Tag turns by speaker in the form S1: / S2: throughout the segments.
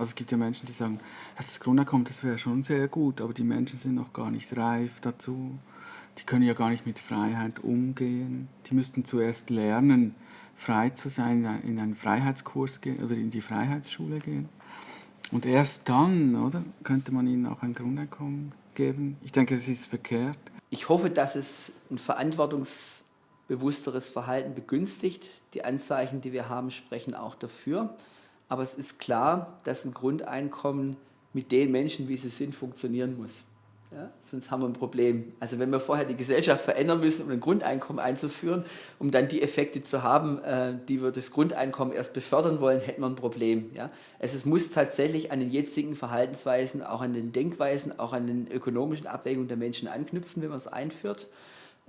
S1: Also es gibt ja Menschen, die sagen, das Grundeinkommen, das wäre schon sehr gut, aber die Menschen sind noch gar nicht reif dazu. Die können ja gar nicht mit Freiheit umgehen. Die müssten zuerst lernen, frei zu sein, in einen Freiheitskurs gehen oder in die Freiheitsschule gehen. Und erst dann, oder, könnte man ihnen auch ein Grundeinkommen geben. Ich denke, es ist verkehrt.
S2: Ich hoffe, dass es ein verantwortungsbewussteres Verhalten begünstigt. Die Anzeichen, die wir haben, sprechen auch dafür. Aber es ist klar, dass ein Grundeinkommen mit den Menschen, wie sie sind, funktionieren muss. Ja, sonst haben wir ein Problem. Also wenn wir vorher die Gesellschaft verändern müssen, um ein Grundeinkommen einzuführen, um dann die Effekte zu haben, äh, die wir das Grundeinkommen erst befördern wollen, hätten wir ein Problem. Ja? Also es muss tatsächlich an den jetzigen Verhaltensweisen, auch an den Denkweisen, auch an den ökonomischen Abwägungen der Menschen anknüpfen, wenn man es einführt,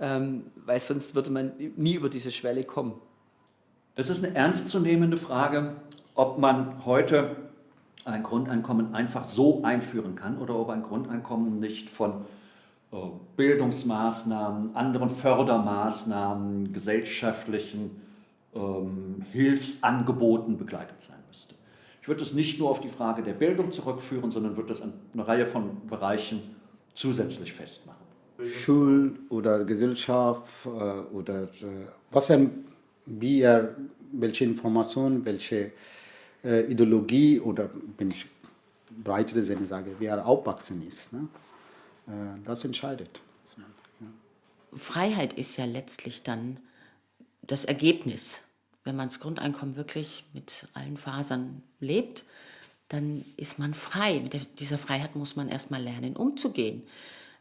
S2: ähm, weil sonst würde man nie über diese Schwelle kommen.
S3: Das ist eine ernstzunehmende Frage, ob man heute ein Grundeinkommen einfach so einführen kann oder ob ein Grundeinkommen nicht von äh, Bildungsmaßnahmen, anderen Fördermaßnahmen, gesellschaftlichen ähm, Hilfsangeboten begleitet sein müsste. Ich würde es nicht nur auf die Frage der Bildung zurückführen, sondern würde das an eine Reihe von Bereichen zusätzlich festmachen.
S4: Schul oder Gesellschaft äh, oder äh, was wie er, welche Informationen, welche äh, Ideologie oder, wenn ich breitere Sinne sage, wie er aufwachsen ist. Ne? Äh, das entscheidet.
S5: Freiheit ist ja letztlich dann das Ergebnis. Wenn man das Grundeinkommen wirklich mit allen Fasern lebt, dann ist man frei. Mit dieser Freiheit muss man erstmal lernen, umzugehen.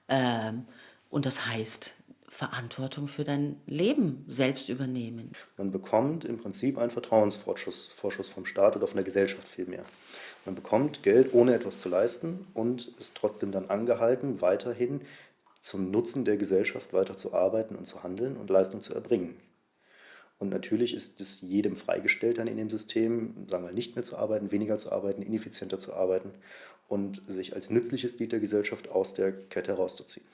S5: Ähm, und das heißt, Verantwortung für dein Leben selbst übernehmen.
S6: Man bekommt im Prinzip einen Vertrauensvorschuss Vorschuss vom Staat oder von der Gesellschaft vielmehr. Man bekommt Geld, ohne etwas zu leisten und ist trotzdem dann angehalten, weiterhin zum Nutzen der Gesellschaft weiter zu arbeiten und zu handeln und Leistung zu erbringen. Und natürlich ist es jedem freigestellt, dann in dem System, sagen wir, nicht mehr zu arbeiten, weniger zu arbeiten, ineffizienter zu arbeiten und sich als nützliches Glied der Gesellschaft aus der Kette herauszuziehen.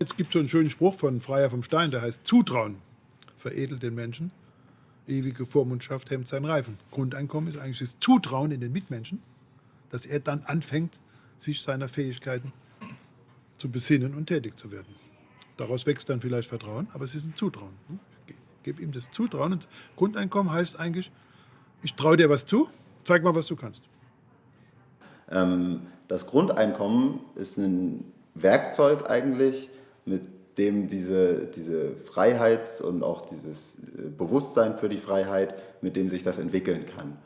S7: Jetzt gibt es so einen schönen Spruch von Freier vom Stein, der heißt Zutrauen veredelt den Menschen. Ewige Vormundschaft hemmt seinen Reifen. Grundeinkommen ist eigentlich das Zutrauen in den Mitmenschen, dass er dann anfängt, sich seiner Fähigkeiten zu besinnen und tätig zu werden. Daraus wächst dann vielleicht Vertrauen, aber es ist ein Zutrauen. Ich gebe ihm das Zutrauen. Und Grundeinkommen heißt eigentlich, ich traue dir was zu, zeig mal, was du kannst.
S8: Ähm, das Grundeinkommen ist ein Werkzeug eigentlich, mit dem diese, diese Freiheits- und auch dieses äh, Bewusstsein für die Freiheit, mit dem sich das entwickeln kann.